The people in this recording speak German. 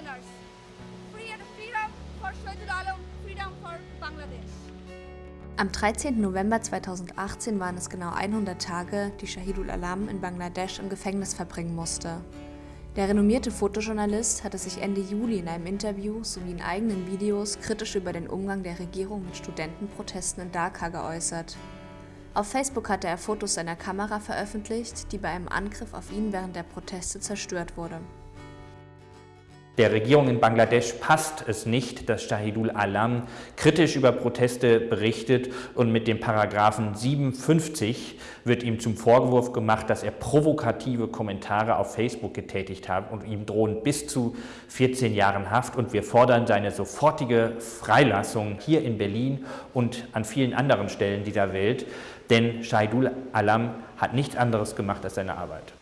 prisoners. Freedom for Shahidul Alam, freedom for Bangladesh. Am 13. November 2018 waren es genau 100 Tage, die Shahidul Alam in Bangladesch im Gefängnis verbringen musste. Der renommierte Fotojournalist hatte sich Ende Juli in einem Interview sowie in eigenen Videos kritisch über den Umgang der Regierung mit Studentenprotesten in Dhaka geäußert. Auf Facebook hatte er Fotos seiner Kamera veröffentlicht, die bei einem Angriff auf ihn während der Proteste zerstört wurde. Der Regierung in Bangladesch passt es nicht, dass Shahidul Alam kritisch über Proteste berichtet und mit dem Paragraphen 57 wird ihm zum Vorwurf gemacht, dass er provokative Kommentare auf Facebook getätigt hat und ihm drohen bis zu 14 Jahren Haft und wir fordern seine sofortige Freilassung hier in Berlin und an vielen anderen Stellen dieser Welt, denn Shahidul Alam hat nichts anderes gemacht als seine Arbeit.